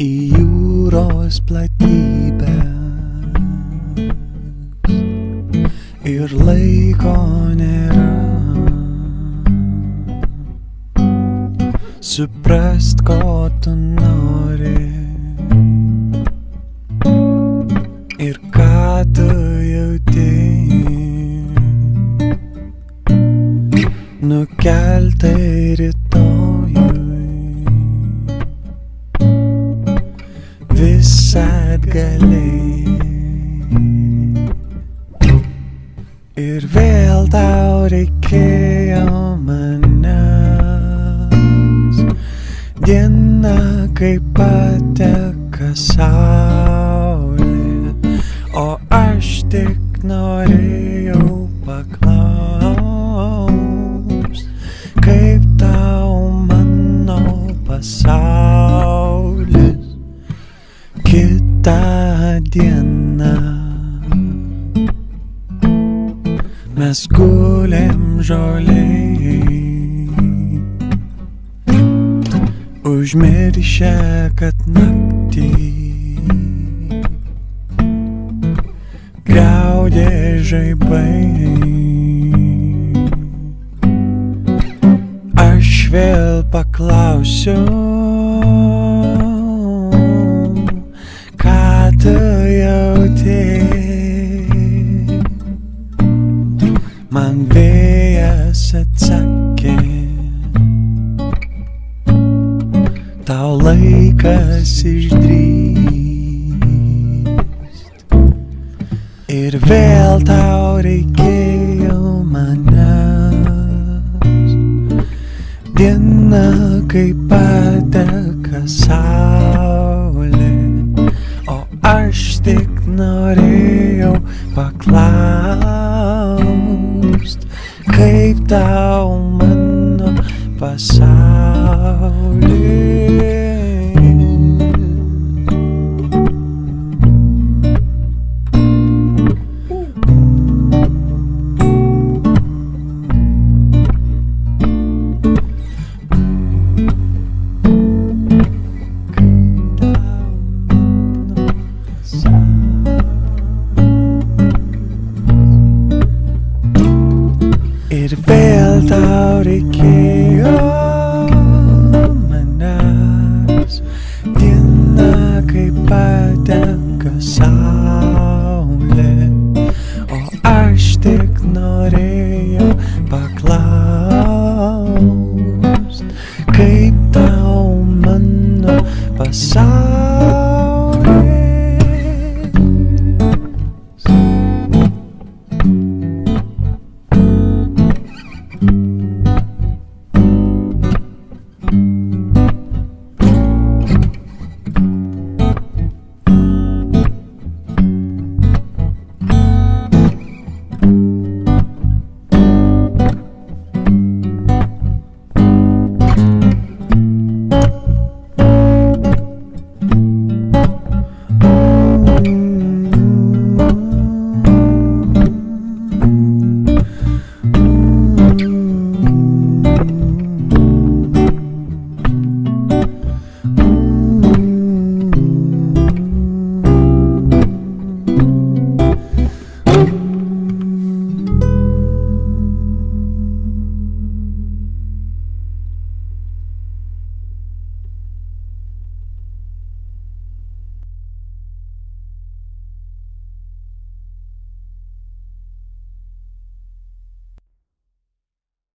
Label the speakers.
Speaker 1: jūros platybė ir laiko nėra. Suprast, ko tu nori ir ką tu jauti. Nukeltai rytojui galiai. Ir vėl tau reikėjo manęs. Diena kaip pateka saulė, o aš tik norėjau paklaust, kaip tau mano pasaulis dieną. Mes gulėm žoliai Užmiršę, kad naktį Gaudė žaibai Aš vėl paklausiu vėjas atsakė. Tau laikas išdrįst. Ir vėl tau reikėjo manęs. Diena kaip pateka saulė Kaip tau mano pasaulis Kodėl tau reikėjo manęs diena, kai patenka saulė, o aš tik norėjau paklaust, kaip tau mano pasaulyje.